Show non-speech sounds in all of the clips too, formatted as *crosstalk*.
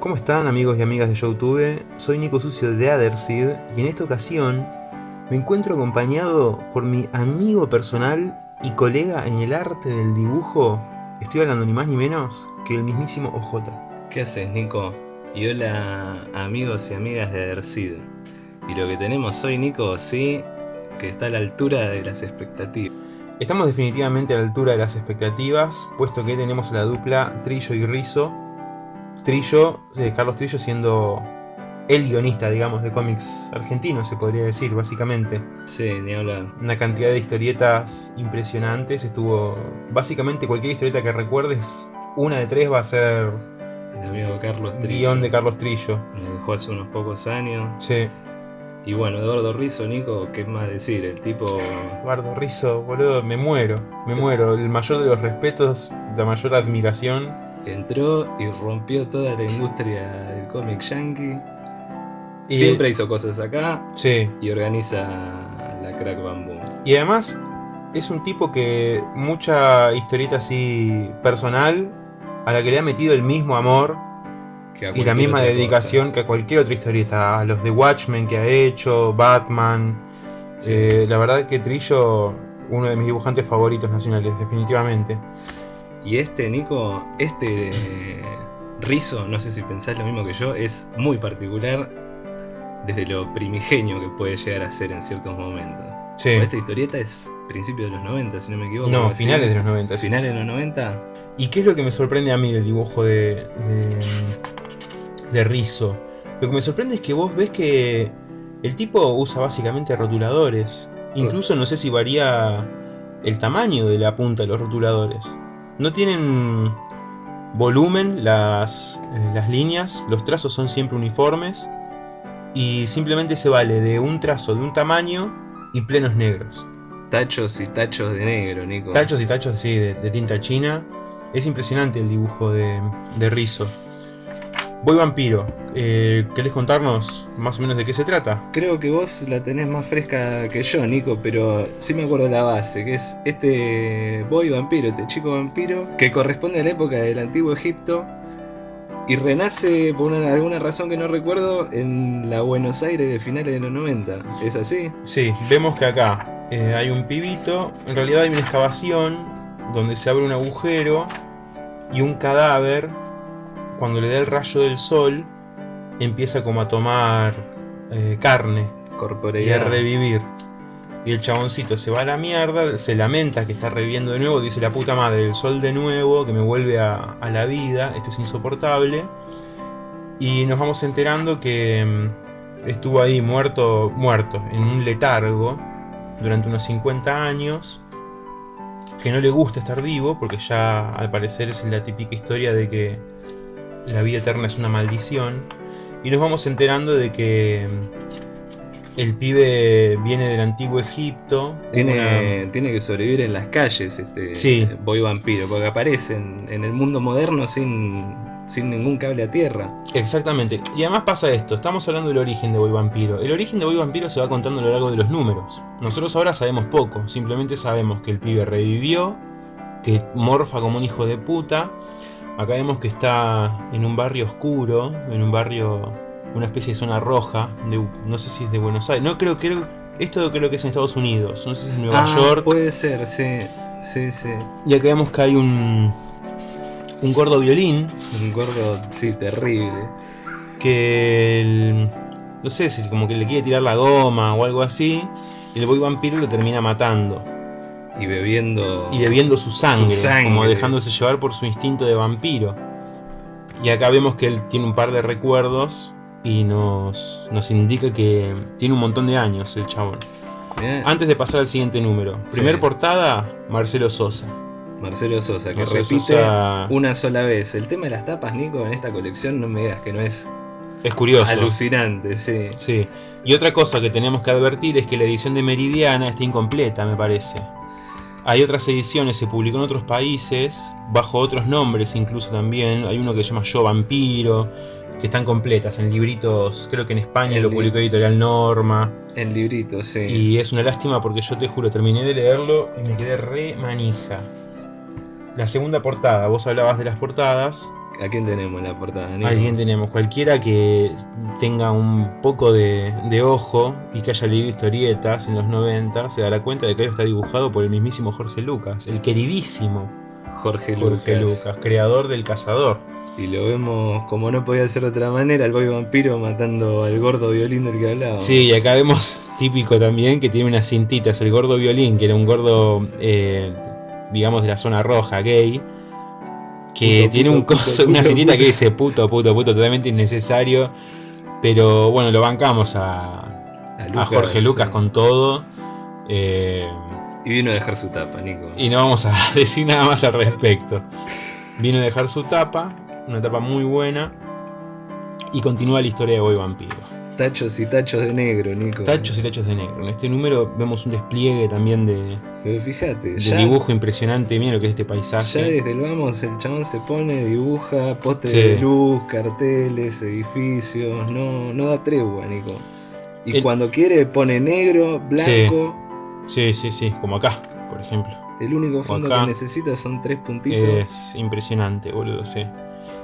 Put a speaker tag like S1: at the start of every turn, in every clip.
S1: ¿Cómo están amigos y amigas de Youtube? Soy Nico Sucio de Otherseed y en esta ocasión me encuentro acompañado por mi amigo personal y colega en el arte del dibujo. Estoy hablando ni más ni menos que el mismísimo OJ.
S2: ¿Qué haces, Nico? Y hola amigos y amigas de Otherseed. Y lo que tenemos hoy, Nico, sí, que está a la altura de las expectativas.
S1: Estamos definitivamente a la altura de las expectativas, puesto que tenemos a la dupla Trillo y Rizzo. Trillo, eh, Carlos Trillo siendo el guionista, digamos, de cómics argentinos, se podría decir, básicamente.
S2: Sí, ni hablar.
S1: Una cantidad de historietas impresionantes, estuvo... Básicamente cualquier historieta que recuerdes, una de tres va a ser...
S2: El amigo Carlos Trillo.
S1: Guión de Carlos Trillo.
S2: Nos dejó hace unos pocos años.
S1: Sí.
S2: Y bueno, Eduardo Rizzo, Nico, ¿qué más decir? El tipo...
S1: Eduardo Rizzo, boludo, me muero, me muero. El mayor de los respetos, la mayor admiración.
S2: Entró y rompió toda la industria del cómic yankee.
S1: Y-
S2: Siempre hizo cosas acá
S1: Sí.
S2: y organiza la Crack Bamboo.
S1: Y además es un tipo que mucha historieta así personal a la que le ha metido el mismo amor y la misma dedicación que a cualquier otra historieta. A los de Watchmen que ha hecho, Batman.
S2: Sí.
S1: Eh, la verdad que Trillo, uno de mis dibujantes favoritos nacionales, definitivamente.
S2: Y este, Nico, este eh, Rizzo, no sé si pensás lo mismo que yo, es muy particular desde lo primigenio que puede llegar a ser en ciertos momentos.
S1: Sí.
S2: Esta historieta es principio de los 90, si no me equivoco.
S1: No, finales de los 90. sí.
S2: Finales de los 90.
S1: ¿Y qué es lo que me sorprende a mí del dibujo de, de, de Rizzo? Lo que me sorprende es que vos ves que el tipo usa básicamente rotuladores. Incluso no sé si varía el tamaño de la punta de los rotuladores. No tienen volumen las, eh, las líneas, los trazos son siempre uniformes y simplemente se vale de un trazo de un tamaño y plenos negros.
S2: Tachos y tachos de negro, Nico.
S1: Tachos y tachos de, de tinta china. Es impresionante el dibujo de, de Rizzo. Voy vampiro. Eh, ¿Querés contarnos más o menos de qué se trata?
S2: Creo que vos la tenés más fresca que yo, Nico, pero sí me acuerdo la base, que es este boy vampiro, este chico vampiro, que corresponde a la época del antiguo Egipto y renace por una- alguna razón que no recuerdo en la Buenos Aires de finales de los 90. ¿Es así?
S1: Sí, vemos que acá eh, hay un pibito. En realidad hay una excavación donde se abre un agujero y un cadáver, cuando le da el rayo del sol, empieza como a tomar eh, carne. y a revivir. Y el chaboncito se va a la mierda, se lamenta que está reviviendo de nuevo, dice la puta madre, el sol de nuevo, que me vuelve a, a la vida, esto es insoportable. Y nos vamos enterando que mm, estuvo ahí muerto, muerto, en un letargo, durante unos 50 años, que no le gusta estar vivo, porque ya al parecer es la típica historia de que la vida eterna es una maldición. Y nos vamos enterando de que mm, el pibe viene del antiguo Egipto.
S2: Tiene, tiene que sobrevivir en las calles este
S1: Sí.
S2: boy vampiro, porque aparece en, en el mundo moderno sin, sin ningún cable a tierra.
S1: Exactamente. Y además pasa esto, estamos hablando del origen de Boy Vampiro. El origen de Boy Vampiro se va contando a lo largo de los números. Nosotros ahora sabemos poco, simplemente sabemos que el pibe revivió, que morfa como un hijo de puta. Acá vemos que está en un barrio oscuro, en un barrio, una especie de zona roja, de, no sé si es de Buenos Aires, no creo, creo, esto creo que es en Estados Unidos, no sé si es en Nueva
S2: Ah,
S1: York.
S2: Puede ser, sí. Sí, sí.
S1: Y acá vemos que hay un, un gordo violín
S2: Un gordo, sí, terrible.
S1: que el- no sé si como que le quiere tirar la goma o algo así. Y el boy vampiro lo termina matando.
S2: Y bebiendo.
S1: Y bebiendo su sangre,
S2: Su sangre.
S1: como dejándose llevar por su instinto de vampiro. Y acá vemos que él tiene un par de recuerdos y nos, nos indica que tiene un montón de años el chabón. Antes de pasar al siguiente número. Primer
S2: Sí.
S1: portada, Marcelo Sosa.
S2: Marcelo Sosa, que
S1: Marcelo
S2: repite
S1: Sosa
S2: una sola vez. El tema de las tapas, Nico, en esta colección, no me digas que no es
S1: es curioso.
S2: alucinante, sí.
S1: Sí. Y otra cosa que tenemos que advertir es que la edición de Meridiana está incompleta, me parece. Hay otras ediciones, se publicó en otros países, bajo otros nombres incluso también. Hay uno que se llama Yo Vampiro, que están completas en libritos, creo que en España
S2: En
S1: lo
S2: li-
S1: publicó Editorial Norma.
S2: En librito, sí.
S1: Y es una lástima porque yo te juro, terminé de leerlo y me quedé re manija. La segunda portada, vos hablabas de las portadas.
S2: ¿A quién tenemos en la portada?
S1: ¿A quién tenemos? Cualquiera que tenga un poco de, de ojo y que haya leído historietas en los 90 se dará cuenta de que está dibujado por el mismísimo Jorge Lucas, el queridísimo
S2: Jorge,
S1: Jorge
S2: Lucas.
S1: Lucas, creador del Cazador.
S2: Y lo vemos, como no podía ser de otra manera, el boy vampiro matando al gordo violín del que hablábamos.
S1: Sí, y acá vemos típico también que tiene unas cintitas, el gordo violín, que era un gordo, eh, digamos, de la zona roja, gay, que
S2: Puto,
S1: tiene un
S2: puto,
S1: coso,
S2: puto,
S1: una cintita que dice puto, puto, puto, totalmente innecesario. Pero bueno, lo bancamos a, a
S2: Lucas,
S1: Jorge Lucas
S2: sí.
S1: con todo. eh,
S2: Y vino a dejar su tapa, Nico.
S1: y no vamos a *laughs* decir nada más al respecto. Vino a dejar su tapa, una tapa muy buena. Y continúa la historia de Boy Vampiro.
S2: Tachos y tachos de negro, Nico.
S1: Tachos y tachos de negro. En este número vemos un despliegue también de,
S2: Pero fíjate,
S1: de
S2: ya,
S1: dibujo impresionante. Mira lo que es este
S2: ya
S1: paisaje.
S2: desde el vamos el chabón se pone, dibuja, postes
S1: Sí.
S2: de luz, carteles, edificios, no, no da tregua, Nico. Y
S1: El-
S2: cuando quiere pone negro, blanco,
S1: Sí, sí, sí, como acá, por ejemplo.
S2: el único fondo que necesita son tres puntitos.
S1: Es impresionante, boludo, sí.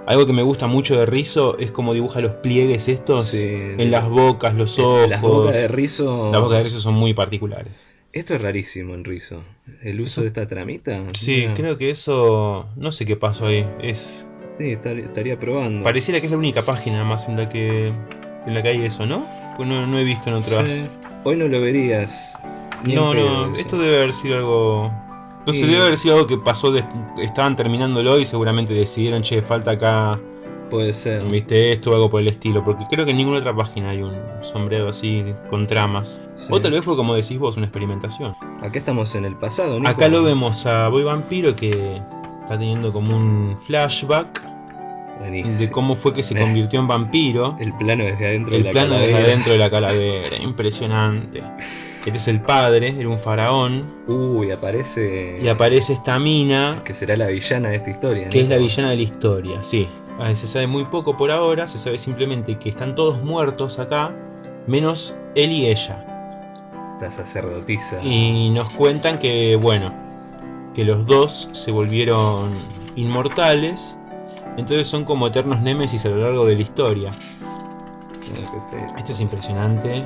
S1: Algo que me gusta mucho de Rizzo es cómo dibuja los pliegues estos
S2: Sí,
S1: en las bocas, los ojos.
S2: Las bocas de rizo.
S1: Las bocas de Rizzo son muy particulares.
S2: Esto es rarísimo en rizo. El uso
S1: Eso-
S2: de esta tramita.
S1: Sí, creo que eso. No sé qué pasó ahí. Es.
S2: sí, estar- estaría probando.
S1: Pareciera que es la única página más en la que. en la que hay eso, ¿no? Pues no, no he visto en otras.
S2: Sí. Hoy no lo verías. ni
S1: No, no,
S2: eso.
S1: esto debe haber sido algo. No
S2: Sí.
S1: debe haber sido algo que pasó. de- estaban terminándolo y seguramente decidieron, che, falta acá,
S2: Puede ser.
S1: viste, esto o algo por el estilo. Porque creo que en ninguna otra página hay un sombrero así con tramas.
S2: Sí.
S1: O tal vez fue como decís vos, una experimentación.
S2: Acá estamos en el pasado, Nico.
S1: Acá lo vemos a Boy Vampiro que está teniendo como un flashback
S2: Buenísimo.
S1: de cómo fue que se
S2: Eh.
S1: convirtió en vampiro.
S2: El plano desde adentro
S1: El
S2: de la
S1: plano desde adentro de la calavera, impresionante. *laughs* Este es el padre, era un faraón.
S2: Uy, aparece.
S1: Y aparece esta mina,
S2: Que será la villana de esta historia.
S1: que es la villana de la historia, sí. Ah, Se sabe muy poco por ahora, se sabe simplemente que están todos muertos acá, menos él y ella.
S2: Esta sacerdotisa.
S1: Y nos cuentan que, bueno, que los dos se volvieron inmortales, entonces son como eternos némesis a lo largo de la historia.
S2: No, que sé.
S1: Esto es impresionante.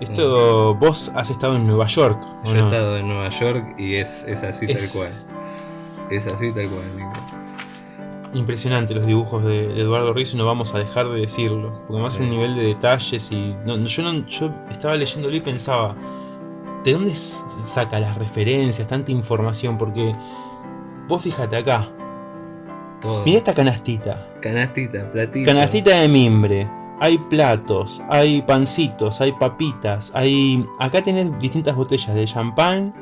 S1: Esto, vos has estado en Nueva York, ¿o
S2: Yo he estado en Nueva York y es, es así
S1: Es-
S2: tal cual. Es así tal cual, Nico.
S1: Impresionante los dibujos de, de Eduardo Rizzo no vamos a dejar de decirlo. Porque además
S2: Sí.
S1: un nivel de detalles y. no- yo, no, yo estaba leyéndolo y pensaba. ¿De dónde saca las referencias, tanta información? Porque. Vos fíjate acá.
S2: Todo.
S1: Mirá esta canastita.
S2: Canastita, platito.
S1: Canastita de mimbre. Hay platos, hay pancitos, hay papitas, hay. Acá tenés distintas botellas de champán,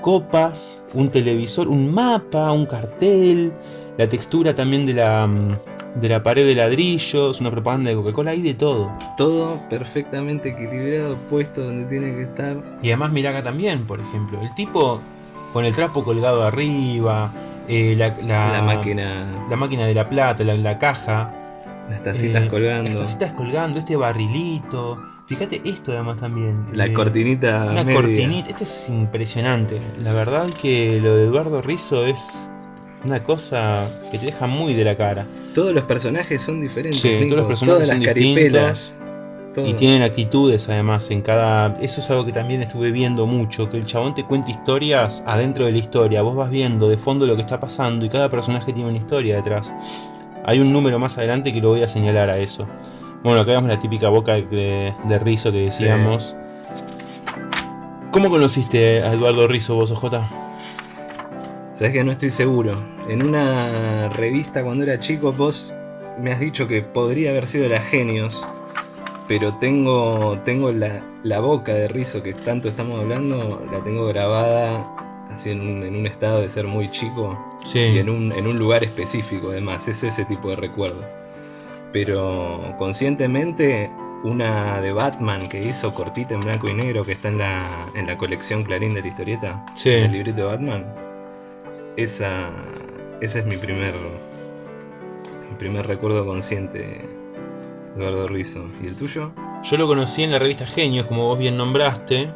S1: copas, un televisor, un mapa, un cartel, la textura también de la, mm, de la pared de ladrillos, una propaganda de Coca-Cola, hay de todo.
S2: Todo perfectamente equilibrado, puesto donde tiene que estar.
S1: Y además mirá acá también, por ejemplo, el tipo con el trapo colgado arriba, eh, la, la-
S2: la máquina,
S1: la máquina de la plata, la, la caja.
S2: Las tacitas
S1: Eh,
S2: colgando.
S1: Las tacitas colgando, este barrilito. Fíjate esto además también.
S2: La
S1: eh,
S2: cortinita
S1: Una
S2: media.
S1: cortinita. Esto es impresionante. La verdad que lo de Eduardo Rizzo es una cosa que te deja muy de la cara.
S2: Todos los personajes son diferentes.
S1: Sí, todos los personajes
S2: Todas
S1: son
S2: las caripelas. todo.
S1: Y tienen actitudes además en cada... Eso es algo que también estuve viendo mucho, que el chabón te cuenta historias adentro de la historia. Vos vas viendo de fondo lo que está pasando y cada personaje tiene una historia detrás. Hay un número más adelante que lo voy a señalar a eso. Bueno, acá vemos la típica boca de, de Rizzo que decíamos. ¿Cómo conociste a Eduardo Rizzo vos, OJ?
S2: Sabes que no estoy seguro. En una revista cuando era chico, vos me has dicho que podría haber sido la Genios. Pero tengo, tengo la, la boca de rizo que tanto estamos hablando, la tengo grabada así en un, en un estado de ser muy chico
S1: Sí.
S2: y en un, en un lugar específico además, es ese tipo de recuerdos. Pero conscientemente una de Batman que hizo cortita en blanco y negro que está en la, en la colección Clarín de la historieta,
S1: Sí.
S2: el librito de Batman, esa, ese es mi primer, mi primer recuerdo consciente Eduardo Rizzo. ¿Y el tuyo?
S1: Yo lo conocí en la revista Genios, como vos bien nombraste.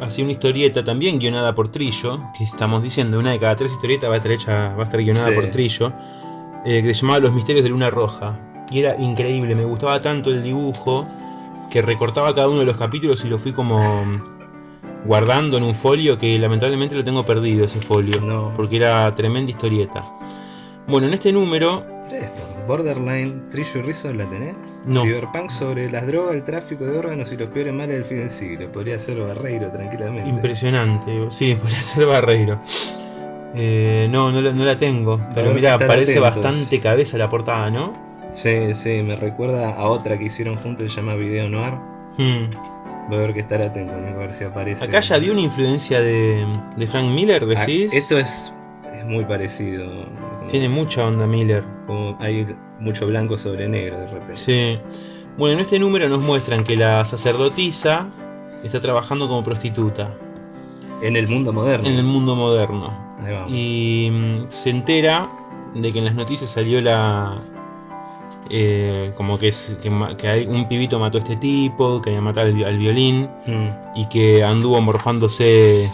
S1: Hacía una historieta también guionada por Trillo, que estamos diciendo, una de cada tres historietas va a estar hecha, va a estar guionada
S2: Sí.
S1: por Trillo. eh, que se llamaba Los Misterios de Luna Roja. Y era increíble, me gustaba tanto el dibujo que recortaba cada uno de los capítulos y lo fui como guardando en un folio que lamentablemente lo tengo perdido ese folio.
S2: No.
S1: Porque era tremenda historieta. Bueno, en este número
S2: Esto, Borderline, Trillo y Rizzo, ¿la tenés?
S1: No.
S2: Cyberpunk sobre las drogas, el tráfico de órganos y los peores males del fin del siglo. Podría ser Barreiro tranquilamente.
S1: Impresionante, sí, *laughs* podría ser Barreiro. Eh, no, no la, no la tengo. Pero mira, parece
S2: atentos.
S1: bastante cabeza la portada, ¿no?
S2: Sí, sí, me recuerda a otra que hicieron juntos, se llama Video Noir.
S1: Hmm.
S2: Voy a ver que estar atento, a ver si aparece.
S1: Acá ya vi una influencia de, de Frank Miller,
S2: Ah,
S1: decís.
S2: esto es, es muy parecido.
S1: Tiene mucha onda Miller.
S2: como hay mucho blanco sobre negro de repente.
S1: Sí. Bueno, en este número nos muestran que la sacerdotisa está trabajando como prostituta
S2: En el mundo moderno.
S1: en el mundo moderno.
S2: Ahí vamos.
S1: Y mm, se entera de que en las noticias salió la. eh, como que, es, que, que hay un pibito mató a este tipo, que había matado al violín
S2: Mm.
S1: y que anduvo morfándose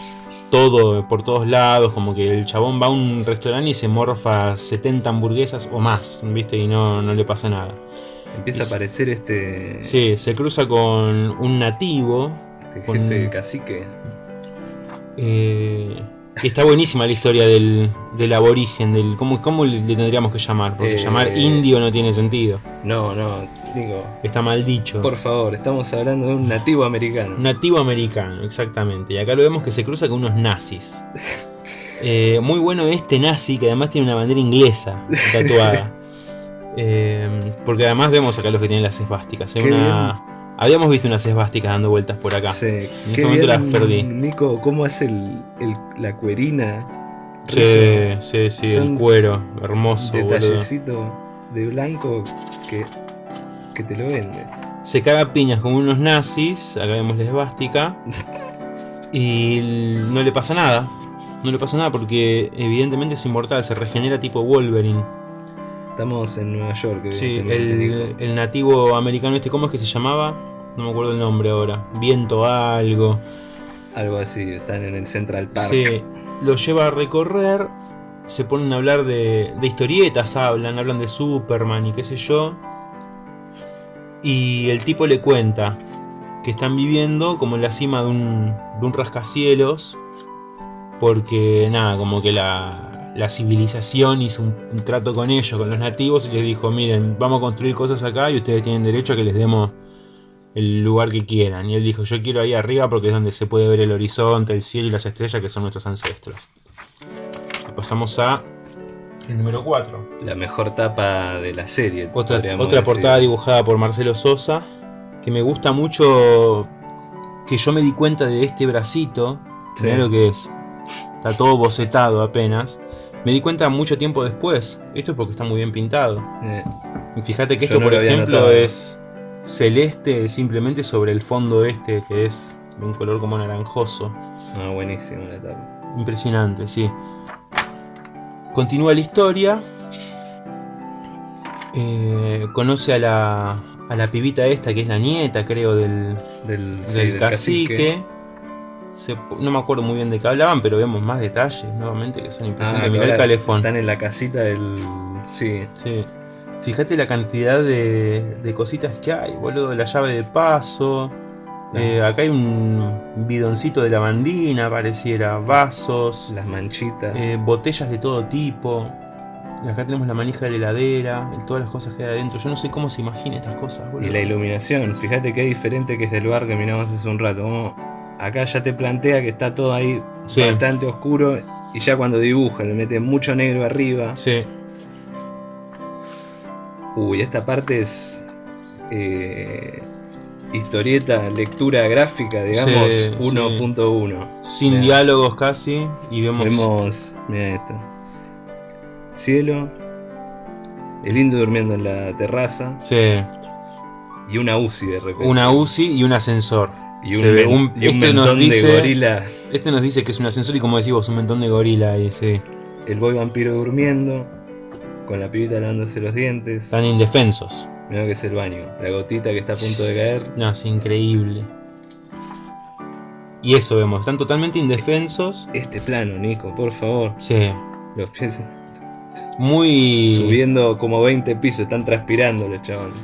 S1: todo por todos lados. Como que el chabón va a un restaurante y se morfa 70 hamburguesas o más, ¿viste? Y no, no le pasa nada.
S2: Empieza a aparecer este,
S1: Sí, se cruza con un nativo.
S2: este
S1: con-
S2: jefe cacique.
S1: eh, está buenísima la historia del, del aborigen, del cómo, cómo le tendríamos que llamar, porque
S2: Eh,
S1: llamar indio no tiene sentido.
S2: No, no, digo,
S1: Está mal dicho.
S2: por favor, estamos hablando de un nativo americano.
S1: Nativo americano, exactamente. Y acá lo vemos que se cruza con unos nazis. *laughs* Eh, muy bueno este nazi que además tiene una bandera inglesa tatuada. *laughs* Eh, porque además vemos acá los que tienen las esvásticas. Hay una- Habíamos visto unas esvásticas dando vueltas por acá.
S2: Sí,
S1: este
S2: qué
S1: momento
S2: bien,
S1: las perdí.
S2: Nico, ¿cómo hace el, el- la cuerina?
S1: Sí, sí, sí,
S2: Son
S1: el cuero, hermoso, boludo.
S2: detallecito de blanco que, que te lo vende.
S1: Se caga piñas con unos nazis, acá vemos la esvástica, y no le pasa nada. No le pasa nada porque evidentemente es inmortal, se regenera tipo Wolverine.
S2: Estamos en Nueva York,
S1: Sí, el nativo americano este, ¿cómo es que se llamaba? No me acuerdo el nombre ahora. Viento algo.
S2: Algo así, están en el Central Park.
S1: Sí, lo lleva a recorrer, se ponen a hablar de, de historietas, hablan, hablan de Superman y qué sé yo. Y el tipo le cuenta que están viviendo como en la cima de un, de un rascacielos. Porque nada, como que la, la civilización hizo un, un trato con ellos, con los nativos, y les dijo, miren, vamos a construir cosas acá y ustedes tienen derecho a que les demos el lugar que quieran. Y él dijo, yo quiero ahí arriba porque es donde se puede ver el horizonte, el cielo y las estrellas que son nuestros ancestros. Y pasamos a el número 4.
S2: La mejor tapa de la serie.
S1: Otra, otra
S2: decir.
S1: portada dibujada por Marcelo Sosa, que me gusta mucho, que yo me di cuenta de este bracito,
S2: Sí.
S1: mirá lo que es, está todo bocetado apenas. Me di cuenta mucho tiempo después, esto es porque está muy bien pintado.
S2: Eh,
S1: Fíjate que esto,
S2: no
S1: por ejemplo,
S2: notado.
S1: es celeste simplemente sobre el fondo este, que es de un color como naranjoso.
S2: no, buenísima la.
S1: Impresionante, sí. Continúa la historia. Eh, conoce a la, a la pibita esta, que es la nieta, creo, del,
S2: Del, sí,
S1: del
S2: del
S1: cacique. Se no me acuerdo muy bien de qué hablaban, pero vemos más detalles nuevamente que son
S2: Ah,
S1: impresionantes.
S2: que
S1: Mirá el calefón.
S2: Están en la casita del. Sí,
S1: Sí. Fíjate la cantidad de, de cositas que hay, boludo. La llave de paso. Eh, acá hay un bidoncito de lavandina, pareciera. Vasos.
S2: las manchitas.
S1: eh, botellas de todo tipo. Acá tenemos la manija de la heladera. todas las cosas que hay adentro. Yo no sé cómo se imagina estas cosas, boludo.
S2: Y la iluminación, fíjate que es diferente que es del bar que miramos hace un rato. Como acá ya te plantea que está todo ahí
S1: Sí.
S2: bastante oscuro. Y ya cuando dibuja le mete mucho negro arriba.
S1: Sí,
S2: Uy, esta parte es. eh, historieta, lectura gráfica, digamos,
S1: Sí,
S2: 1.1.
S1: sin
S2: Mirá.
S1: diálogos casi. Y vemos.
S2: Vemos. Mira esto. Cielo. El indio durmiendo en la terraza.
S1: Sí,
S2: Y una UCI de repente.
S1: una UCI y un ascensor.
S2: Y un,
S1: ve
S2: men-
S1: un-
S2: y un
S1: este nos
S2: mentón
S1: dice-
S2: de gorila.
S1: Este nos dice que es un ascensor y como decís vos, un montón de gorila sí.
S2: El boy vampiro durmiendo. Con la pibita lavándose los dientes.
S1: Están indefensos.
S2: Mira que es el baño. La gotita que está a punto de caer.
S1: No, es increíble. Y eso vemos, están totalmente indefensos.
S2: Este plano, Nico, por favor.
S1: Sí.
S2: Los pies.
S1: Muy...
S2: Subiendo como 20 pisos, están transpirando los chavales.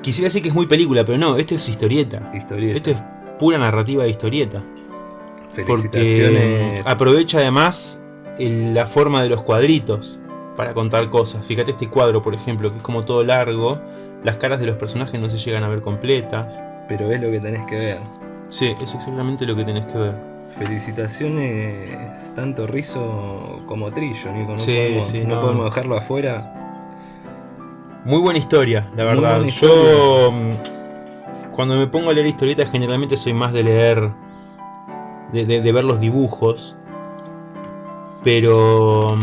S1: Quisiera decir que es muy película, pero no, esto es historieta.
S2: Historieta.
S1: Esto es pura narrativa de historieta. Porque
S2: Felicitaciones.
S1: aprovecha además el- la forma de los cuadritos para contar cosas. Fíjate este cuadro, por ejemplo, que es como todo largo. Las caras de los personajes no se llegan a ver completas.
S2: Pero es lo que tenés que ver.
S1: Sí, es exactamente lo que tenés que ver.
S2: Felicitaciones tanto Rizo como Trillo, Nico. No,
S1: Sí,
S2: podemos,
S1: sí,
S2: no
S1: no.
S2: podemos dejarlo afuera.
S1: Muy buena historia, la verdad. Yo, cuando me pongo a leer historietas, generalmente soy más de leer, de, de- de ver los dibujos. Pero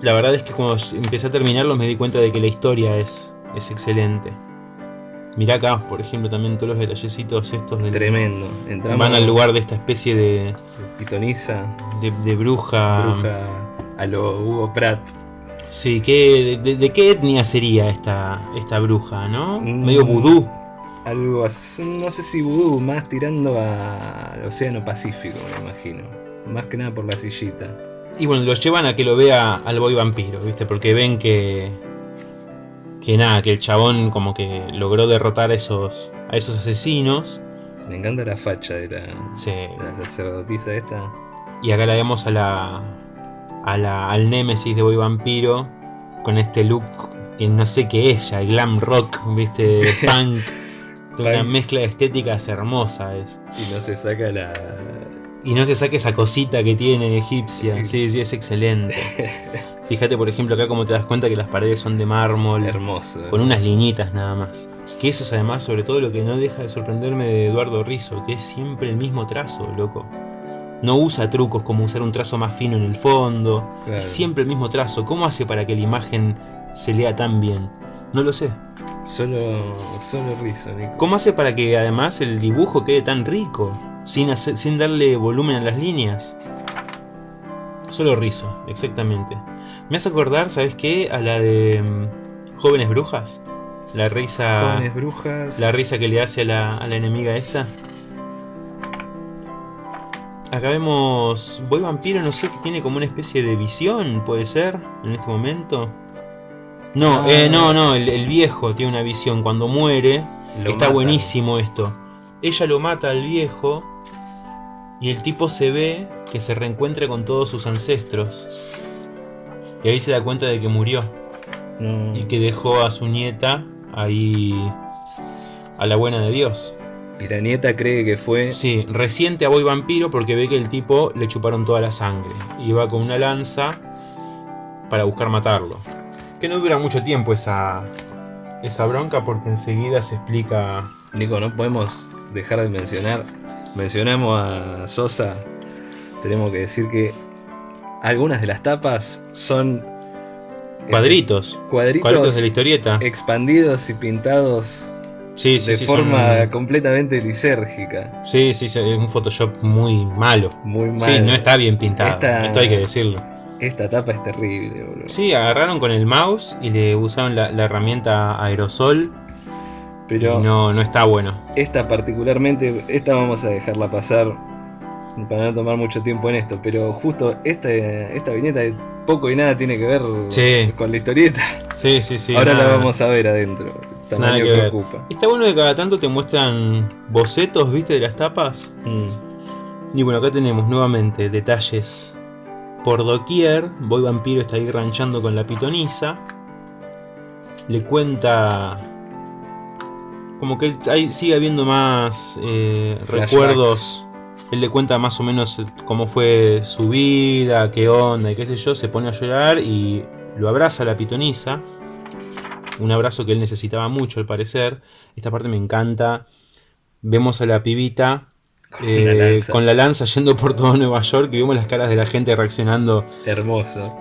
S1: la verdad es que cuando empecé a terminarlos me di cuenta de que la historia es, es excelente. Mirá acá, por ejemplo, también todos los detallecitos estos del,
S2: Tremendo. Entramos
S1: van al lugar de esta especie de,
S2: Pitoniza,
S1: de, de bruja.
S2: bruja a lo Hugo Pratt.
S1: Sí, ¿qué, de, de qué etnia sería esta, esta bruja, no?
S2: Mm.
S1: Medio vudú.
S2: Algo así, no sé si vudú, más tirando a- al Océano Pacífico, me imagino. Más que nada por la sillita.
S1: Y bueno, los llevan a que lo vea al boy vampiro, ¿viste? Porque ven que. Que nada, que el chabón como que logró derrotar a esos, a esos asesinos.
S2: Me encanta la facha de la,
S1: Sí.
S2: de la sacerdotisa esta.
S1: Y acá la vemos a la. A la al némesis de boy vampiro. Con este look que no sé qué es ya, glam rock, ¿viste? *laughs* Punk. Una
S2: Punk.
S1: mezcla de estéticas hermosa es.
S2: Y no se saca la.
S1: Y no se saque esa cosita que tiene egipcia. Sí, sí, es excelente. *laughs* Fíjate, por ejemplo, acá como te das cuenta que las paredes son de mármol.
S2: Hermoso.
S1: Con unas liñitas nada más. Que eso es además sobre todo lo que no deja de sorprenderme de Eduardo Rizzo, que es siempre el mismo trazo, loco. No usa trucos como usar un trazo más fino en el fondo.
S2: Claro.
S1: Es siempre el mismo trazo. ¿Cómo hace para que la imagen se lea tan bien? No lo sé.
S2: Solo, solo rizo, Nico.
S1: ¿Cómo hace para que además el dibujo quede tan rico? Sin, hacer- sin darle volumen a las líneas. Solo rizo, exactamente. Me hace acordar, ¿sabes qué? A la de mm, Jóvenes Brujas. La risa.
S2: Jóvenes brujas.
S1: La risa que le hace a la, a la enemiga esta. Acá vemos. Boy Vampiro, no sé, que tiene como una especie de visión, puede ser, en este momento. No,
S2: Ah.
S1: eh, no, no, el, el viejo tiene una visión. Cuando muere,
S2: Lo
S1: está buenísimo esto. Ella lo mata al viejo. Y el tipo se ve que se reencuentra con todos sus ancestros. Y ahí se da cuenta de que murió
S2: No.
S1: y que dejó a su nieta ahí a la buena de Dios.
S2: Y la nieta cree que fue.
S1: Sí, reciente a Boy Vampiro porque ve que el tipo le chuparon toda la sangre y va con una lanza para buscar matarlo. Que no dura mucho tiempo esa, esa bronca porque enseguida se explica...
S2: Nico, no podemos dejar de mencionar. Mencionamos a Sosa. Tenemos que decir que algunas de las tapas son eh,
S1: Cuadritos,
S2: cuadritos,
S1: de la historieta.
S2: expandidos y pintados
S1: Sí, sí,
S2: de
S1: sí,
S2: forma
S1: son-
S2: completamente lisérgica.
S1: Sí, sí, sí, es un Photoshop muy malo.
S2: Muy mal.
S1: Sí, no está bien pintado,
S2: Esta-
S1: esto hay que decirlo.
S2: Esta tapa es terrible, boludo.
S1: Sí, agarraron con el mouse y le usaron la, la herramienta aerosol.
S2: Pero
S1: no, no está bueno.
S2: esta particularmente, esta vamos a dejarla pasar para no tomar mucho tiempo en esto. Pero justo esta, esta viñeta de poco y nada tiene que ver
S1: Sí.
S2: con la historieta.
S1: Sí, sí, sí.
S2: Ahora
S1: nada.
S2: la vamos a ver adentro. Tamaño
S1: que
S2: ocupa.
S1: Está bueno que cada tanto te muestran bocetos, ¿viste? De las tapas.
S2: Mm.
S1: Y bueno, acá tenemos nuevamente detalles por doquier. Boy Vampiro está ahí ranchando con la pitonisa. Le cuenta. Como que él- ahí sigue habiendo más eh, recuerdos. Él le cuenta más o menos eh, cómo fue su vida, qué onda y qué sé yo. Se pone a llorar y lo abraza la pitonisa. Un abrazo que él necesitaba mucho al parecer. Esta parte me encanta. Vemos a la pibita eh,
S2: la lanza.
S1: con la lanza yendo por todo Nueva York y vemos las caras de la gente reaccionando.
S2: Hermoso.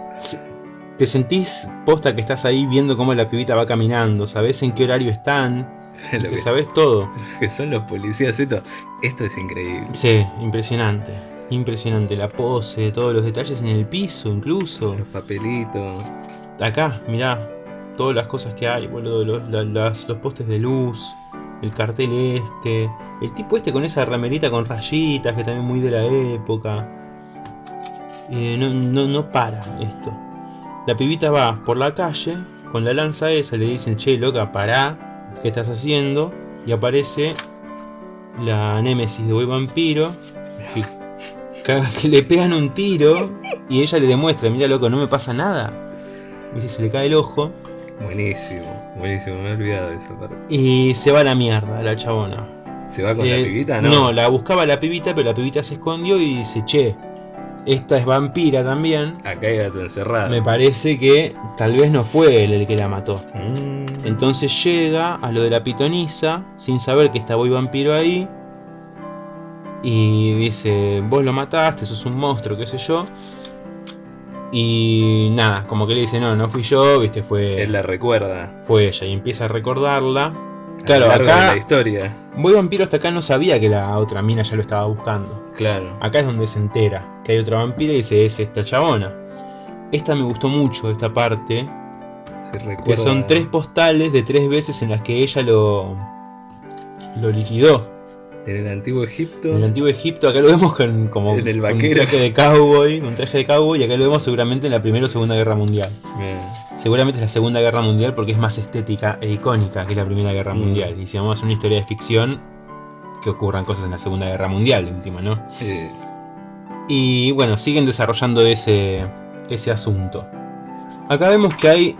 S1: Te sentís posta que estás ahí viendo cómo la pibita va caminando, sabes en qué horario están, *laughs*
S2: Lo
S1: te sabes todo.
S2: que son los policías, esto, esto es increíble.
S1: Sí, impresionante. Impresionante, la pose, todos los detalles en el piso incluso.
S2: Los papelitos.
S1: Acá, mirá, todas las cosas que hay, boludo, los postes de luz, el cartel este, el tipo este con esa ramerita con rayitas, que también muy de la época. Eh, no, no, no para esto. la pibita va por la calle con la lanza esa, le dicen, che, loca, pará, ¿qué estás haciendo? Y aparece la némesis de Boy Vampiro, que, le pegan un tiro y ella le demuestra, mira, loco, no me pasa nada. Viste, se le cae el ojo
S2: Buenísimo, buenísimo, me he olvidado de esa parte.
S1: y se va a la mierda la chabona.
S2: ¿Se va con la
S1: Eh,
S2: pibita?
S1: No,
S2: No.
S1: la buscaba la pibita, pero la pibita se escondió y dice, che, esta es vampira también.
S2: Acá hay gato encerrado.
S1: Me parece que tal vez no fue él el que la mató.
S2: Mm.
S1: Entonces llega a lo de la pitonisa sin saber que está Boy Vampiro ahí. Y dice, vos lo mataste, sos un monstruo, qué sé yo. Y nada, como que le dice, no, no fui yo, viste, fue,
S2: Él la recuerda.
S1: fue ella. Y empieza a recordarla.
S2: a
S1: Claro,
S2: lo largo de
S1: acá
S2: la historia.
S1: Boy Vampiro hasta acá no sabía que la otra mina ya lo estaba buscando.
S2: Claro.
S1: Acá es donde se entera que hay otra vampira y dice, es esta chabona. Esta me gustó mucho, esta parte,
S2: Se recuerda.
S1: que son tres postales de tres veces en las que ella lo, lo liquidó.
S2: En el antiguo Egipto.
S1: En el antiguo Egipto, acá lo vemos con, como
S2: En el
S1: con un traje de cowboy, un traje de cowboy, y acá lo vemos seguramente en la Primera o Segunda Guerra Mundial.
S2: Bien.
S1: Seguramente es la Segunda Guerra Mundial porque es más estética e icónica que la Primera Guerra
S2: Mm.
S1: Mundial. Y si vamos a hacer una historia de ficción, que ocurran cosas en la Segunda Guerra Mundial, de última, ¿no?
S2: Eh,
S1: Y bueno, siguen desarrollando ese, ese asunto. Acá vemos que hay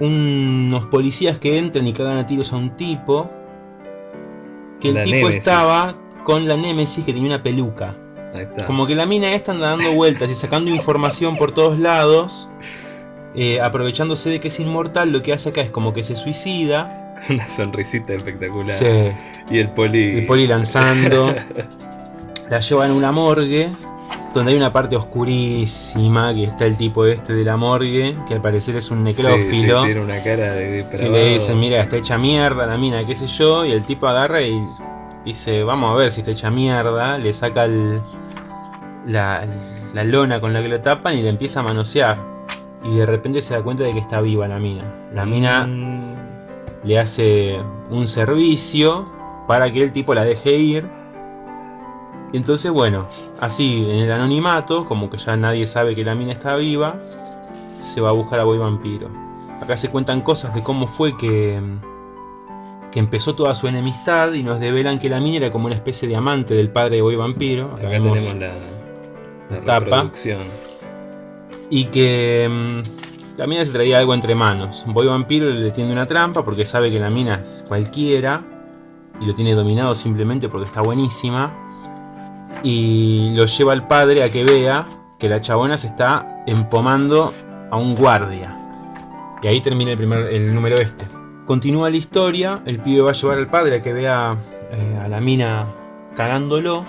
S1: unos policías que entran y cagan a tiros a un tipo. Que el
S2: La
S1: tipo estaba con la Némesis que tenía una peluca.
S2: ahí está.
S1: Como que la mina esta anda dando vueltas y sacando información por todos lados. eh, aprovechándose de que es inmortal, lo que hace acá es como que se suicida. *laughs*
S2: Una sonrisita espectacular.
S1: Se,
S2: Y el poli.
S1: el poli lanzando. *laughs* la llevan a una morgue. Donde hay una parte oscurísima. Que está el tipo este de la morgue. Que al parecer es un
S2: Sí, sí,
S1: necrófilo.
S2: tiene una cara de
S1: que le dicen, mira, está hecha mierda la mina, qué sé yo. Y el tipo agarra y dice, vamos a ver si está hecha mierda. Le saca el- la, la lona con la que lo tapan y le empieza a manosear. Y de repente se da cuenta de que está viva la mina. La mina
S2: Mm,
S1: le hace un servicio para que el tipo la deje ir. Entonces, bueno, así en el anonimato, como que ya nadie sabe que la mina está viva, se va a buscar a Boy Vampiro. Acá se cuentan cosas de cómo fue que, que empezó toda su enemistad y nos develan que la mina era como una especie de amante del padre de Boy Vampiro. Acá
S2: tenemos la, la
S1: tapa. Y que mm, la mina se traía algo entre manos. Boy Vampiro le tiende una trampa porque sabe que la mina es cualquiera. Y lo tiene dominado simplemente porque está buenísima. Y lo lleva al padre a que vea que la chabona se está empomando a un guardia. Y ahí termina el, primer, el número este. Continúa la historia. El pibe va a llevar al padre a que vea eh, a la mina cagándolo.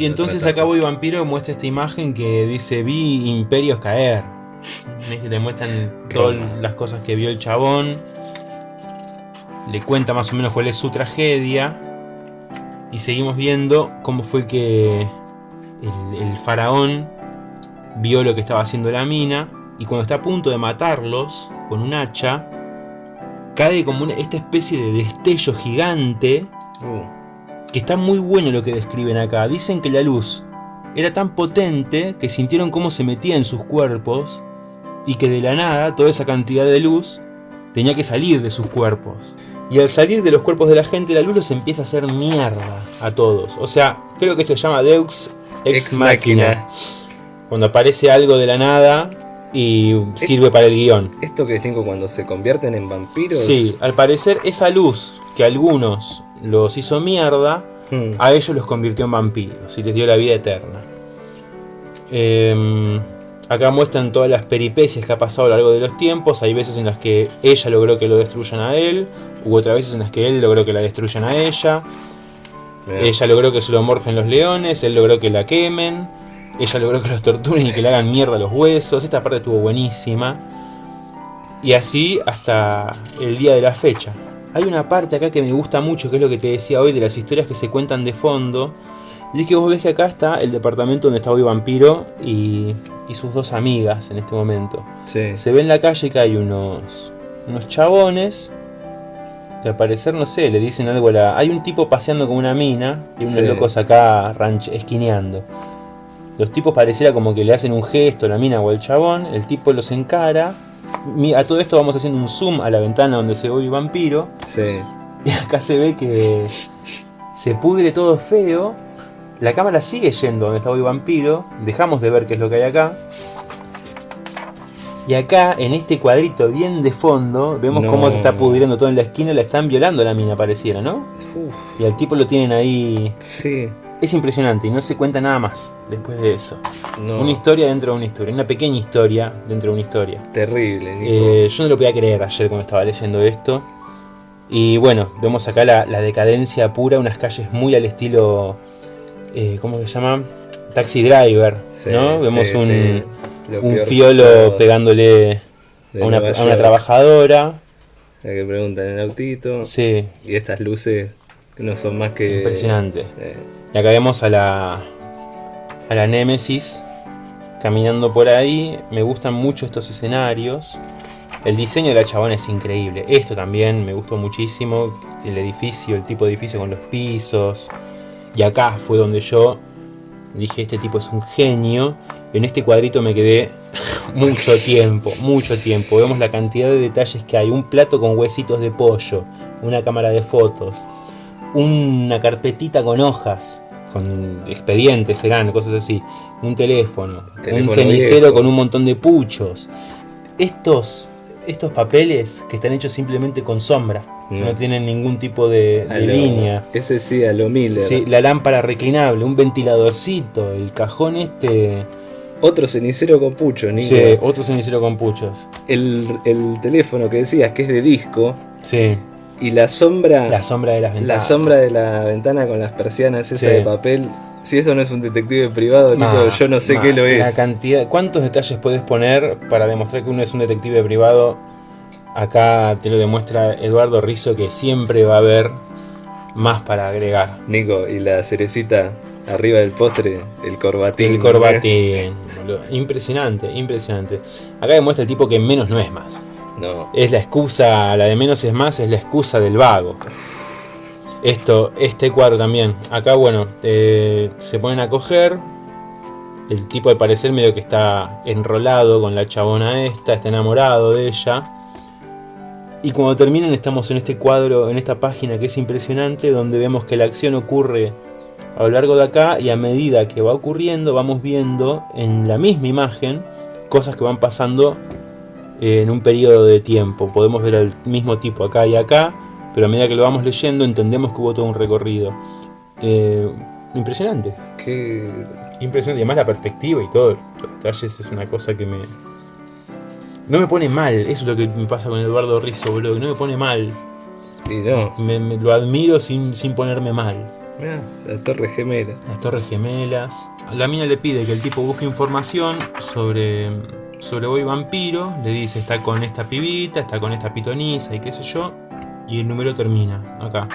S1: Y entonces acá. Boy Vampiro muestra esta imagen que dice vi imperios caer. ¿Ves que te muestran todas las cosas que vio el chabón. Le cuenta más o menos cuál es su tragedia. Y seguimos viendo cómo fue que el, el faraón vio lo que estaba haciendo la mina. Y cuando está a punto de matarlos con un hacha, cae como una- esta especie de destello gigante
S2: Uh,
S1: que está muy bueno lo que describen acá. Dicen que la luz era tan potente que sintieron cómo se metía en sus cuerpos y que de la nada toda esa cantidad de luz tenía que salir de sus cuerpos. Y al salir de los cuerpos de la gente, la luz los empieza a hacer mierda a todos. O sea, creo que esto se llama Deux Ex,
S2: Ex
S1: Machina.
S2: Machina.
S1: Cuando aparece algo de la nada y sirve para el guion.
S2: Esto que tengo cuando se convierten en vampiros.
S1: Sí, al parecer esa luz que a algunos los hizo mierda,
S2: Hmm.
S1: a ellos los convirtió en vampiros y les dio la vida eterna. Em, acá muestran todas las peripecias que ha pasado a lo largo de los tiempos. Hay veces en las que ella logró que lo destruyan a él, u otras veces en las que él logró que la destruyan a ella. Ella logró que se lo morfen los leones, él logró que la quemen, ella logró que los torturen y que le hagan mierda los huesos. Esta parte estuvo buenísima. Y así hasta el día de la fecha. Hay una parte acá que me gusta mucho, que es lo que te decía hoy, de las historias que se cuentan de fondo. Y es que vos ves que acá está el departamento donde está hoy Vampiro y, y sus dos amigas en este momento.
S2: Sí.
S1: Se ve en la calle que hay unos, unos chabones. Que al parecer, no sé, le dicen algo a la. Hay un tipo paseando con una mina y unos
S2: Sí.
S1: locos acá ranch, esquineando. Los tipos pareciera como que le hacen un gesto a la mina o al chabón, el tipo los encara. A todo esto vamos haciendo un zoom a la ventana donde se ve el vampiro.
S2: Sí.
S1: Y acá se ve que se pudre todo feo. La cámara sigue yendo donde está hoy vampiro. Dejamos de ver qué es lo que hay acá. Y acá, en este cuadrito bien de fondo, vemos
S2: No.
S1: cómo se está pudriendo todo en la esquina. La están violando la mina, pareciera, ¿no?
S2: Uf,
S1: Y al tipo lo tienen ahí.
S2: sí.
S1: Es impresionante y no se cuenta nada más después de eso.
S2: No.
S1: Una historia dentro de una historia. Una pequeña historia dentro de una historia.
S2: Terrible, Nico.
S1: Eh, yo no lo podía creer ayer cuando estaba leyendo esto. Y bueno, vemos acá la, la decadencia pura, unas calles muy al estilo. Eh, ¿Cómo se llama? Taxi Driver.
S2: Sí,
S1: ¿no? Vemos
S2: sí,
S1: un, un fiolo pegándole a una, a trabajadora.
S2: La que preguntan en el autito.
S1: Sí,
S2: Y estas luces que no son más que.
S1: impresionante.
S2: eh,
S1: Y acá vemos a la. a la Némesis caminando por ahí. Me gustan mucho estos escenarios. El diseño de la chabona es increíble. Esto también me gustó muchísimo. El edificio, el tipo de edificio con los pisos. Y acá fue donde yo dije, este tipo es un genio. En este cuadrito me quedé mucho tiempo, mucho tiempo. Vemos la cantidad de detalles que hay. Un plato con huesitos de pollo. Una cámara de fotos. Una carpetita con hojas. Con expedientes serán, cosas así. Un teléfono. un cenicero
S2: viejo.
S1: con un montón de puchos. Estos, estos papeles que están hechos simplemente con sombra. No tienen ningún tipo de,
S2: a
S1: de
S2: lo-
S1: línea.
S2: Ese sí, a lo Miller.
S1: Sí, la lámpara reclinable, un ventiladorcito, el cajón este.
S2: Otro cenicero con pucho, Nico.
S1: Sí, otro cenicero con puchos.
S2: El, el teléfono que decías que es de disco.
S1: Sí,
S2: Y la sombra.
S1: la sombra de las
S2: La
S1: ventanas.
S2: sombra de la ventana con las persianas esa
S1: Sí.
S2: de papel. Si eso no es un detective privado, Nico, yo no sé
S1: ma,
S2: qué lo
S1: La
S2: es.
S1: cantidad, ¿Cuántos detalles puedes poner para demostrar que uno es un detective privado? Acá te lo demuestra Eduardo Rizzo que siempre va a haber más para agregar.
S2: Nico, y la cerecita arriba del postre, el corbatín.
S1: El corbatín. boludo. Impresionante, impresionante. Acá demuestra el tipo que menos no es más.
S2: No.
S1: Es la excusa, la de menos es más, es la excusa del vago. Esto, este cuadro también. Acá, bueno, eh, se ponen a coger. El tipo al parecer medio que está enrolado con la chabona esta, está enamorado de ella. Y cuando terminan estamos en este cuadro, en esta página que es impresionante, donde vemos que la acción ocurre a lo largo de acá y a medida que va ocurriendo vamos viendo en la misma imagen cosas que van pasando en un periodo de tiempo. Podemos ver al mismo tipo acá y acá, pero a medida que lo vamos leyendo entendemos que hubo todo un recorrido. Eh, impresionante,
S2: Qué.
S1: impresionante. Y además la perspectiva y todo, los detalles es una cosa que me... No me pone mal, eso es lo que me pasa con Eduardo Rizzo, boludo, que no me pone mal.
S2: Y no.
S1: Me, me- lo admiro sin, sin ponerme mal.
S2: Mirá, la torre gemela.
S1: Las torres gemelas. La mina le pide que el tipo busque información sobre, sobre Boy Vampiro. Le dice, está con esta pibita, está con esta pitonisa y qué sé yo. Y el número termina acá.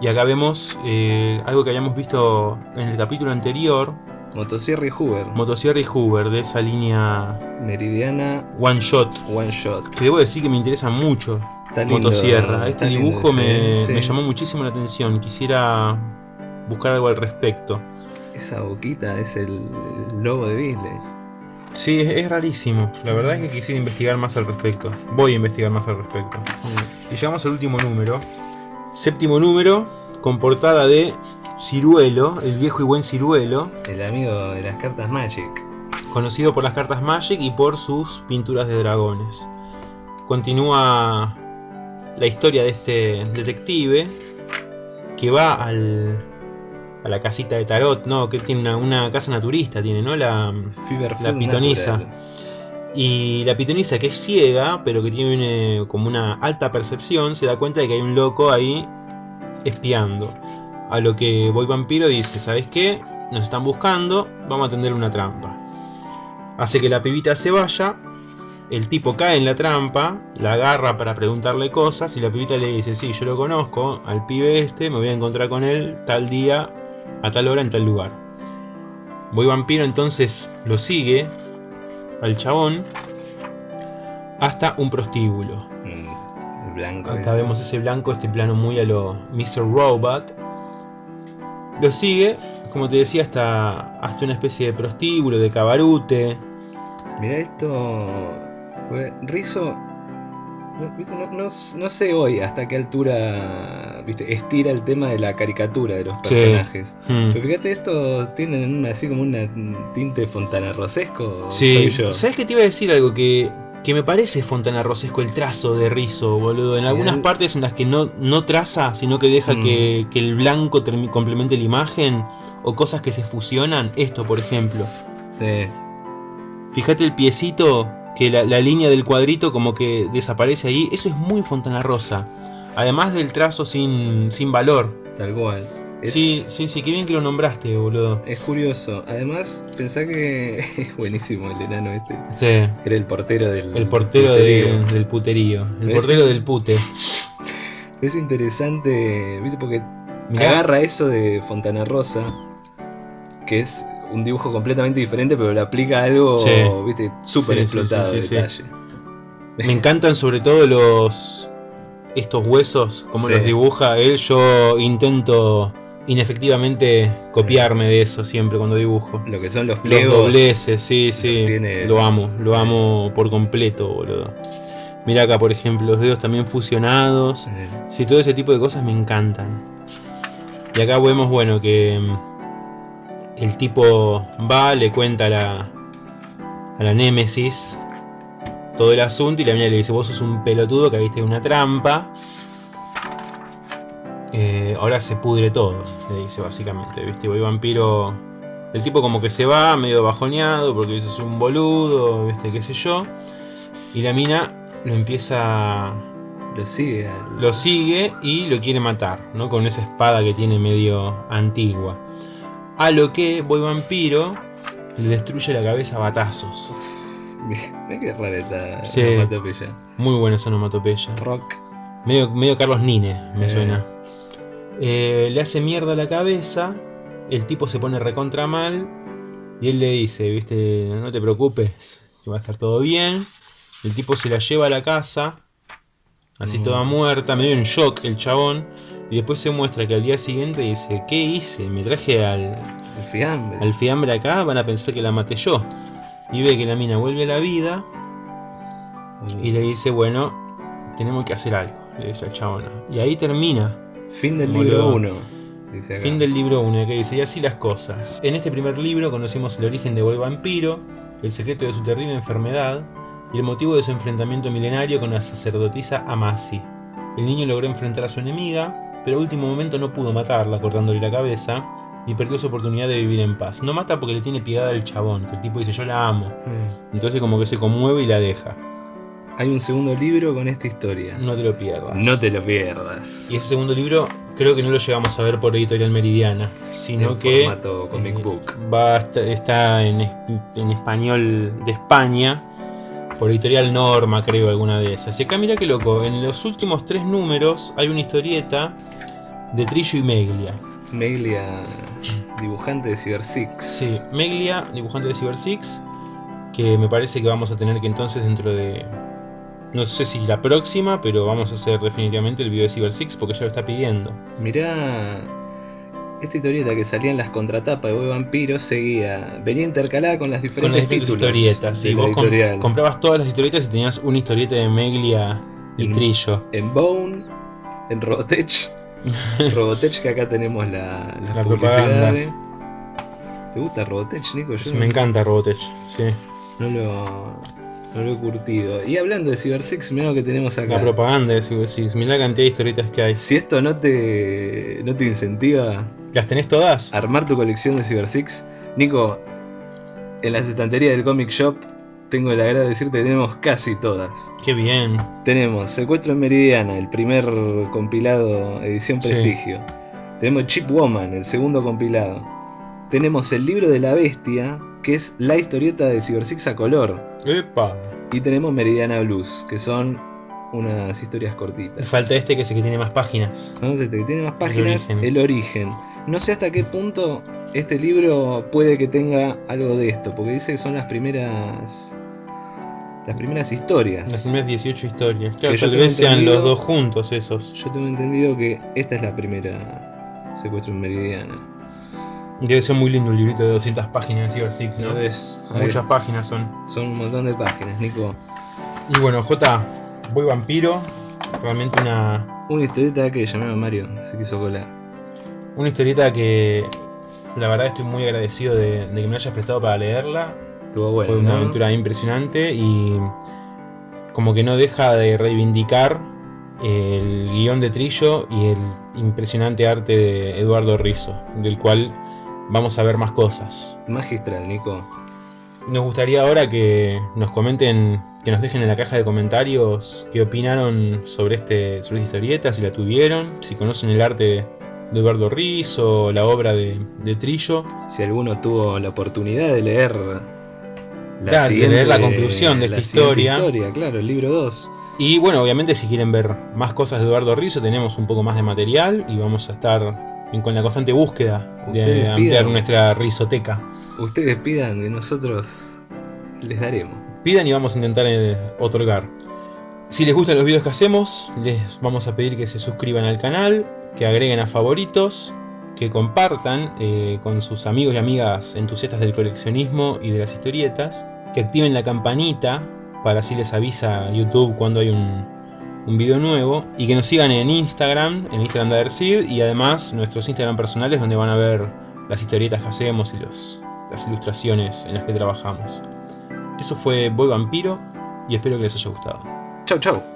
S1: Y acá vemos eh, algo que habíamos visto en el capítulo anterior.
S2: Motosierra y Hoover.
S1: Motosierra y Hoover de esa línea
S2: Meridiana
S1: One Shot.
S2: One Shot.
S1: Que debo decir que me interesa mucho.
S2: Está lindo,
S1: Motosierra. Este
S2: lindo
S1: dibujo me,
S2: sí.
S1: me llamó muchísimo la atención. Quisiera buscar algo al respecto.
S2: Esa boquita es el, el logo de Beasley.
S1: Sí, es, es rarísimo. La verdad es que quisiera investigar más al respecto. Voy a investigar más al respecto. Y llegamos al último número. Séptimo número, con portada de Ciruelo, el viejo y buen Ciruelo,
S2: El amigo de las cartas Magic.
S1: conocido por las cartas Magic y por sus pinturas de dragones. Continúa la historia de este detective que va al, a la casita de Tarot, ¿no? Que tiene una, una casa naturista, tiene, ¿no? La, La pitonisa.
S2: Natural.
S1: Y la pitonisa que es ciega, pero que tiene como una alta percepción, se da cuenta de que hay un loco ahí espiando. A lo que Boy Vampiro dice, ¿sabes qué? Nos están buscando, vamos a tender una trampa. Hace que la pibita se vaya, el tipo cae en la trampa, la agarra para preguntarle cosas y la pibita le dice, sí, yo lo conozco, al pibe este, me voy a encontrar con él tal día, a tal hora, en tal lugar. Boy Vampiro entonces lo sigue al chabón hasta un prostíbulo.
S2: Mm, blanco.
S1: Acá
S2: ese.
S1: vemos ese blanco, este plano muy a lo Mr. Robot. Lo sigue, como te decía, hasta, hasta una especie de prostíbulo, de cabarute.
S2: Mira esto. Rizo. No, no- sé hoy hasta qué altura viste, estira el tema de la caricatura de los
S1: Sí.
S2: personajes.
S1: Hmm.
S2: Pero fíjate, estos tienen una- así como una tinte fontanarrosesco.
S1: Sí,
S2: soy yo.
S1: ¿sabes qué te iba a decir algo? Que, que me parece Fontana Rosesco el trazo de Rizzo, boludo. En algunas partes en las que no, no traza, sino que deja
S2: Mm.
S1: que, que el blanco complemente la imagen, o cosas que se fusionan. Esto, por ejemplo.
S2: Sí.
S1: Fíjate el piecito, que la, la línea del cuadrito como que desaparece ahí. Eso es muy Fontana Rosa. Además del trazo sin, sin valor.
S2: Tal cual. Es,
S1: Sí, sí, sí, qué bien que lo nombraste, boludo.
S2: es curioso. Además, pensá que *laughs* es buenísimo el enano este.
S1: Sí,
S2: Era el portero del.
S1: el portero de-
S2: puterío.
S1: del puterío. El
S2: ¿Ves?
S1: portero del pute. *laughs*
S2: Es interesante, ¿viste? Porque
S1: Mirá,
S2: agarra eso de Fontana Rosa, que es un dibujo completamente diferente, pero le aplica algo,
S1: Sí.
S2: ¿viste? Súper
S1: Sí,
S2: explotado
S1: sí,
S2: detalle.
S1: me encantan sobre todo los. estos huesos, como los dibuja él. Yo intento inefectivamente copiarme de eso siempre cuando dibujo.
S2: Lo que son los
S1: Los
S2: plegos.
S1: dobleces, sí, sí.
S2: tiene-
S1: Lo amo, lo amo por completo, boludo. Mira acá, por ejemplo, los dedos también fusionados. Sí, todo ese tipo de cosas me encantan. Y acá vemos, bueno, que mm, el tipo va, le cuenta a la, a la Némesis todo el asunto y la mina le dice, vos sos un pelotudo que viste una trampa. Eh, ahora se pudre todo, le dice básicamente, ¿viste? Voy vampiro... El tipo como que se va, medio bajoneado, porque dice, es un boludo, ¿viste? ¿Qué sé yo? Y la mina lo empieza
S2: lo sigue.
S1: lo sigue y lo quiere matar, ¿no? Con esa espada que tiene medio antigua. A lo que Boy Vampiro le destruye la cabeza a batazos.
S2: Qué rara esta
S1: Sí.
S2: onomatopeya.
S1: Muy buena esa onomatopeya.
S2: Rock.
S1: Medio, medio Carlos Nine, me
S2: Eh.
S1: suena. Eh, le hace mierda la cabeza. El tipo se pone recontra mal. Y él le dice, viste, no te preocupes, que va a estar todo bien. El tipo se la lleva a la casa. Así
S2: Mm.
S1: toda muerta, medio en shock el chabón. Y después se muestra que al día siguiente dice, ¿qué hice? Me traje al,
S2: El fiambre.
S1: al fiambre acá, van a pensar que la maté yo. Y ve que la mina vuelve a la vida y le dice, bueno, tenemos que hacer algo, le dice al chabón. Y ahí termina.
S2: Fin del libro 1. Dice acá.
S1: Fin del libro 1, que dice, y así las cosas. En este primer libro conocimos el origen de Boy Vampiro, el secreto de su terrible enfermedad y el motivo de su enfrentamiento milenario con la sacerdotisa Amasi. El niño logró enfrentar a su enemiga, pero a último momento no pudo matarla cortándole la cabeza y perdió su oportunidad de vivir en paz. No mata porque le tiene piedad al chabón, que el tipo dice yo la amo.
S2: Mm.
S1: Entonces como que se conmueve y la deja.
S2: Hay un segundo libro con esta historia.
S1: No te lo pierdas.
S2: No te lo pierdas.
S1: Y ese segundo libro creo que no lo llegamos a ver por Editorial Meridiana, sino
S2: en
S1: que
S2: formato comic
S1: eh,
S2: book.
S1: va está en, en español de España por Editorial Norma, creo, alguna de esas. Y acá mira qué loco, en los últimos tres números hay una historieta de Trillo y Meglia.
S2: Meglia, dibujante de Cyber Six.
S1: Sí, Meglia, dibujante de Cyber Six, que me parece que vamos a tener que entonces dentro de... No sé si la próxima, pero vamos a hacer definitivamente el video de Cyber Six porque ya lo está pidiendo.
S2: Mirá, esta historieta que salía en las contratapas de Boy Vampiro seguía, venía intercalada con las
S1: Con
S2: diferentes
S1: las diferentes
S2: títulos
S1: historietas. Sí, vos comprabas todas las historietas y tenías una historieta de Meglia y
S2: En-
S1: Trillo.
S2: En Bone, en Robotech. *laughs* Robotech, que acá tenemos la, las
S1: Las
S2: publicidades.
S1: propagandas.
S2: ¿Te gusta Robotech, Nico? Yo
S1: Me encanta Robotech, sí.
S2: no lo, no lo he curtido. Y hablando de Cyber Six, mirá lo que tenemos acá.
S1: La propaganda de Cyber Six. Mirá la cantidad de historietas que hay.
S2: Si esto no te, no te incentiva
S1: ¿Las tenés todas?
S2: armar tu colección de Cyber Six, Nico, en las estanterías del Comic Shop tengo el agrado de decirte que tenemos casi todas.
S1: Qué bien.
S2: Tenemos Secuestro en Meridiana, el primer compilado edición
S1: Sí.
S2: Prestigio. Tenemos Chip Woman, el segundo compilado. Tenemos el libro de la bestia, que es la historieta de Cyber Six a color.
S1: Epa.
S2: Y tenemos Meridiana Blues, que son unas historias cortitas.
S1: falta este que es el que tiene más páginas.
S2: Entonces, este que tiene más páginas,
S1: origen.
S2: el origen. No sé hasta qué punto este libro puede que tenga algo de esto, porque dice que son las primeras. Las primeras historias.
S1: Las primeras 18 historias. Claro,
S2: Que
S1: tal vez sean los dos juntos esos.
S2: Yo tengo entendido que esta es la primera secuestro en Meridiana.
S1: Debe ser muy lindo un librito de 200 páginas de Cyber Six, ¿no? Muchas páginas son.
S2: Son un montón de páginas, Nico.
S1: Y bueno, J, voy vampiro. Realmente una,
S2: Una historieta que llamaba Mario, se quiso colar.
S1: Una historieta que la verdad estoy muy agradecido de, de que me hayas prestado para leerla.
S2: Estuvo bueno,
S1: Fue una
S2: ¿no?
S1: aventura impresionante y como que no deja de reivindicar el guion de Trillo y el impresionante arte de Eduardo Rizzo, del cual vamos a ver más cosas.
S2: Magistral, Nico.
S1: Nos gustaría ahora que nos comenten, que nos dejen en la caja de comentarios qué opinaron sobre, este, sobre esta historieta, si la tuvieron, si conocen el arte de Eduardo Rizzo, la obra de, de Trillo.
S2: Si alguno tuvo la oportunidad de leer la,
S1: Claro, de leer la conclusión de
S2: la
S1: esta historia.
S2: historia, claro, el libro 2.
S1: Y bueno, obviamente si quieren ver más cosas de Eduardo Rizzo, tenemos un poco más de material y vamos a estar con la constante búsqueda de
S2: Ustedes
S1: ampliar
S2: pidan.
S1: nuestra rizoteca.
S2: Ustedes pidan y nosotros les daremos.
S1: Pidan y vamos a intentar eh, otorgar. Si les gustan los videos que hacemos, les vamos a pedir que se suscriban al canal, que agreguen a favoritos, que compartan eh, con sus amigos y amigas entusiastas del coleccionismo y de las historietas, que activen la campanita para así les avisa YouTube cuando hay un, video nuevo y que nos sigan en Instagram, en Instagram de Adersid y además nuestros Instagram personales donde van a ver las historietas que hacemos y los, las ilustraciones en las que trabajamos. Eso fue Boy Vampiro y espero que les haya gustado.
S2: Chau, chau.